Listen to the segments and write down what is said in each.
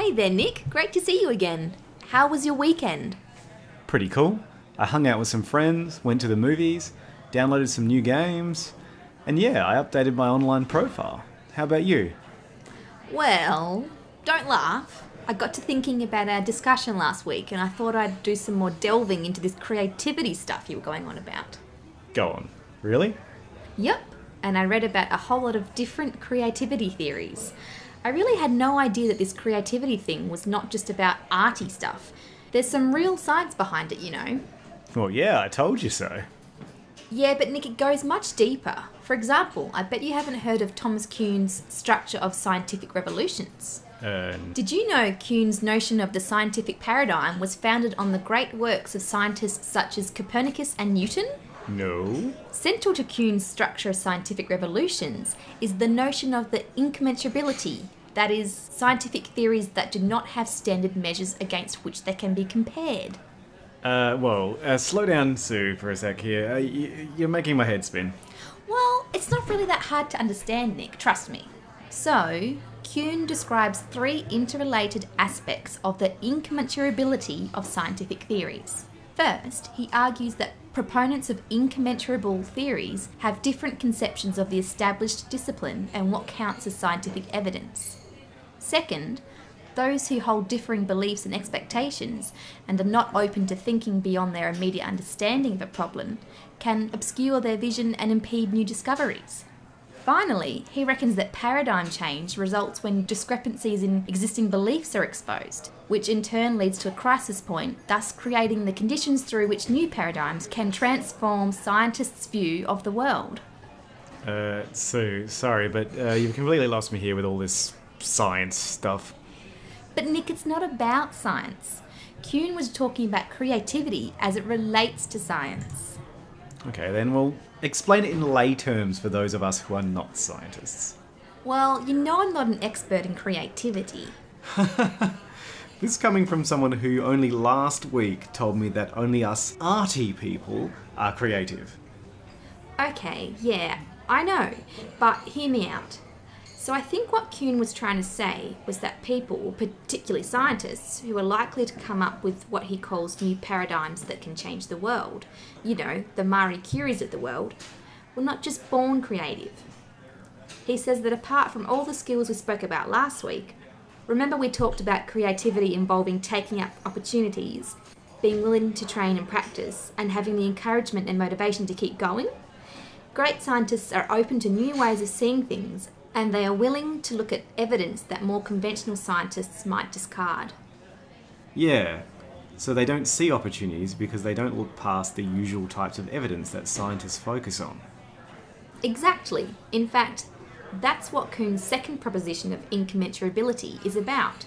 Hey there, Nick. Great to see you again. How was your weekend? Pretty cool. I hung out with some friends, went to the movies, downloaded some new games, and yeah, I updated my online profile. How about you? Well, don't laugh. I got to thinking about our discussion last week and I thought I'd do some more delving into this creativity stuff you were going on about. Go on. Really? Yep, and I read about a whole lot of different creativity theories. I really had no idea that this creativity thing was not just about arty stuff. There's some real science behind it, you know. Well, yeah, I told you so. Yeah, but Nick, it goes much deeper. For example, I bet you haven't heard of Thomas Kuhn's structure of scientific revolutions. Uh, Did you know Kuhn's notion of the scientific paradigm was founded on the great works of scientists such as Copernicus and Newton? No. Central to Kuhn's structure of scientific revolutions is the notion of the incommensurability, that is, scientific theories that do not have standard measures against which they can be compared. Uh, well, uh, slow down, Sue, for a sec here. Uh, y- you're making my head spin. Well, it's not really that hard to understand, Nick, trust me. So, Kuhn describes three interrelated aspects of the incommensurability of scientific theories. First, he argues that proponents of incommensurable theories have different conceptions of the established discipline and what counts as scientific evidence. Second, those who hold differing beliefs and expectations and are not open to thinking beyond their immediate understanding of a problem can obscure their vision and impede new discoveries. Finally, he reckons that paradigm change results when discrepancies in existing beliefs are exposed, which in turn leads to a crisis point, thus creating the conditions through which new paradigms can transform scientists' view of the world. Uh, Sue, sorry, but uh, you've completely lost me here with all this science stuff. But Nick, it's not about science. Kuhn was talking about creativity as it relates to science. Okay, then, well, explain it in lay terms for those of us who are not scientists. Well, you know I'm not an expert in creativity. This is coming from someone who only last week told me that only us arty people are creative. Okay, yeah, I know, but hear me out. So I think what Kuhn was trying to say was that people, particularly scientists, who are likely to come up with what he calls new paradigms that can change the world, you know, the Marie Curies of the world, were not just born creative. He says that apart from all the skills we spoke about last week, remember we talked about creativity involving taking up opportunities, being willing to train and practice, and having the encouragement and motivation to keep going? Great scientists are open to new ways of seeing things and they are willing to look at evidence that more conventional scientists might discard. Yeah, so they don't see opportunities because they don't look past the usual types of evidence that scientists focus on. Exactly. In fact, that's what Kuhn's second proposition of incommensurability is about.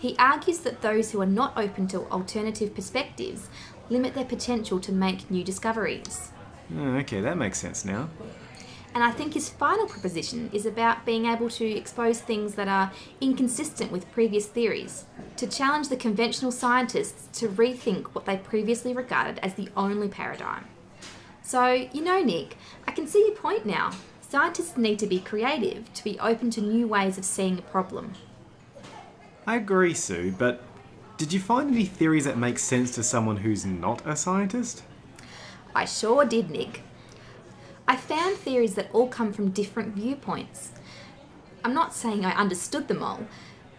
He argues that those who are not open to alternative perspectives limit their potential to make new discoveries. Oh, okay, that makes sense now. And I think his final proposition is about being able to expose things that are inconsistent with previous theories, to challenge the conventional scientists to rethink what they previously regarded as the only paradigm. So, you know, Nick, I can see your point now. Scientists need to be creative, to be open to new ways of seeing a problem. I agree, Sue, but did you find any theories that make sense to someone who's not a scientist? I sure did, Nick. I found theories that all come from different viewpoints. I'm not saying I understood them all,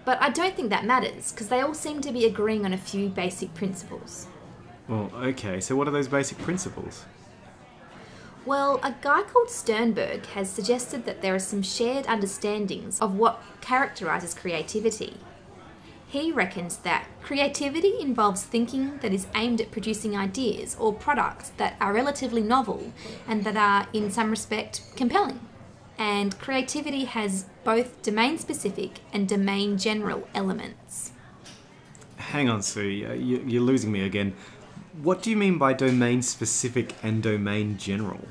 but I don't think that matters because they all seem to be agreeing on a few basic principles. Well, okay, so what are those basic principles? Well, a guy called Sternberg has suggested that there are some shared understandings of what characterises creativity. He reckons that creativity involves thinking that is aimed at producing ideas or products that are relatively novel and that are, in some respect, compelling. And creativity has both domain specific and domain general elements. Hang on, Sue, you- you- you're losing me again. What do you mean by domain specific and domain general?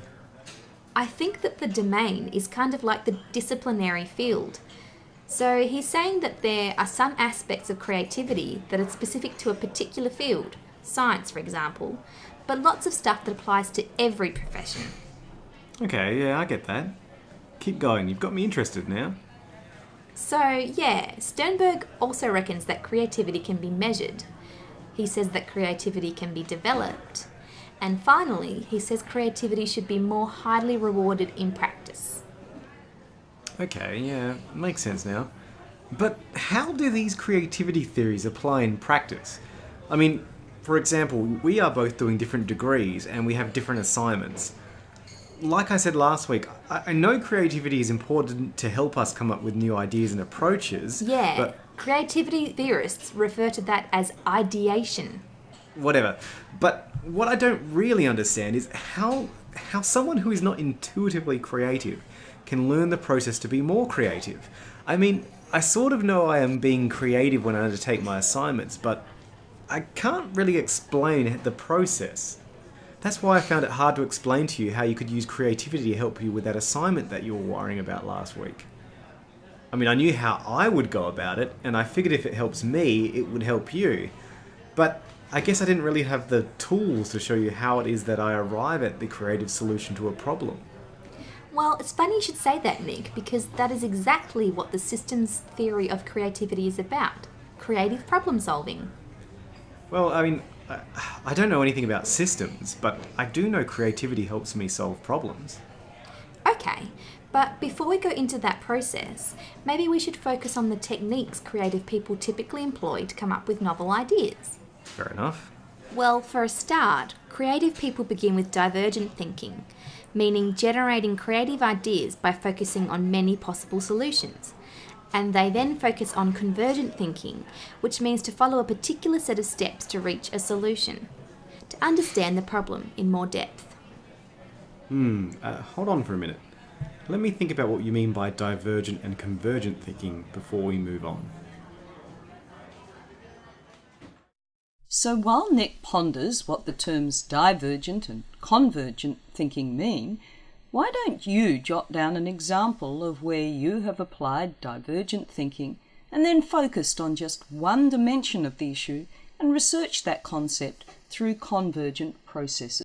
I think that the domain is kind of like the disciplinary field. So he's saying that there are some aspects of creativity that are specific to a particular field, science for example, but lots of stuff that applies to every profession. Okay, yeah, I get that. Keep going, you've got me interested now. So, yeah, Sternberg also reckons that creativity can be measured. He says that creativity can be developed. And finally, he says creativity should be more highly rewarded in practice. Okay, yeah, makes sense now. But how do these creativity theories apply in practice? I mean, for example, we are both doing different degrees and we have different assignments. Like I said last week, I know creativity is important to help us come up with new ideas and approaches. Yeah, But creativity theorists refer to that as ideation. whatever. But what I don't really understand is how how someone who is not intuitively creative can learn the process to be more creative. I mean, I sort of know I am being creative when I undertake my assignments, but I can't really explain the process. That's why I found it hard to explain to you how you could use creativity to help you with that assignment that you were worrying about last week. I mean, I knew how I would go about it, and I figured if it helps me, it would help you. But I guess I didn't really have the tools to show you how it is that I arrive at the creative solution to a problem. Well, it's funny you should say that, Nick, because that is exactly what the systems theory of creativity is about creative problem solving. Well, I mean, I, I don't know anything about systems, but I do know creativity helps me solve problems. Okay, but before we go into that process, maybe we should focus on the techniques creative people typically employ to come up with novel ideas. Fair enough. Well, for a start, creative people begin with divergent thinking, meaning generating creative ideas by focusing on many possible solutions. And they then focus on convergent thinking, which means to follow a particular set of steps to reach a solution, to understand the problem in more depth. Hmm, uh, hold on for a minute. Let me think about what you mean by divergent and convergent thinking before we move on. So while Nick ponders what the terms divergent and convergent thinking mean, why don't you jot down an example of where you have applied divergent thinking and then focused on just one dimension of the issue and researched that concept through convergent processes?